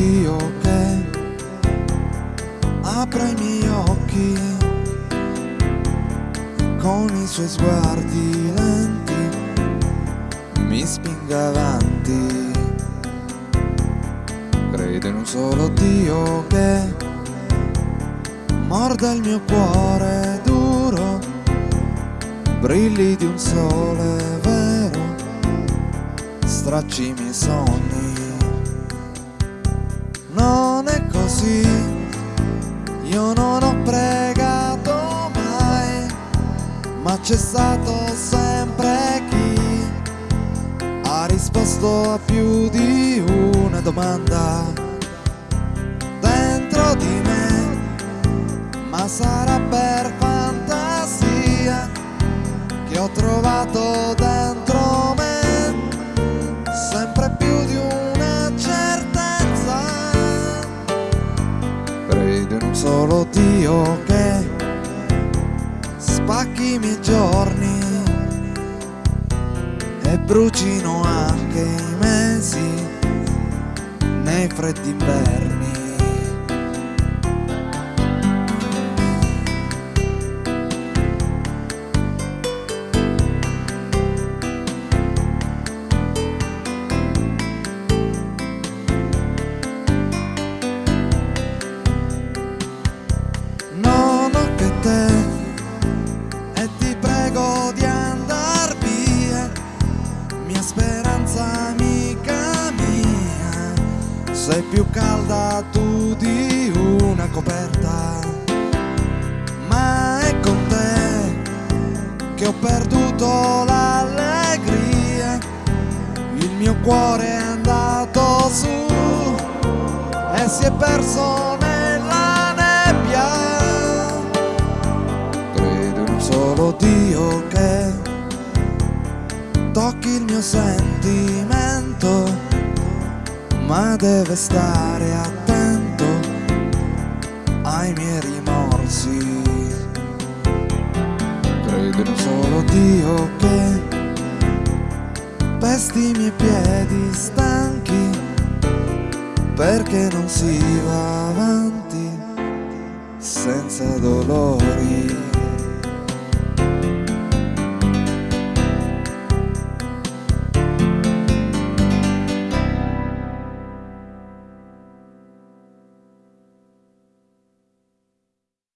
Dio che apra i miei occhi con i suoi sguardi lenti mi spinga avanti. Credo in un solo Dio che morda il mio cuore duro brilli di un sole vero stracci i miei sogni così, io non ho pregato mai, ma c'è stato sempre chi ha risposto a più di una domanda dentro di me, ma sarà per fantasia che ho trovato dentro Dio che spacchi i miei giorni e brucino anche i mesi nei freddi inverni. Sei più calda tu di una coperta, ma è con te che ho perduto l'allegria, il mio cuore è andato su e si è perso nella nebbia. Credo in un solo Dio che tocchi il mio sentimento, ma deve stare attento ai miei rimorsi. Credo in solo Dio che pesti i miei piedi stanchi perché non si va avanti senza dolori.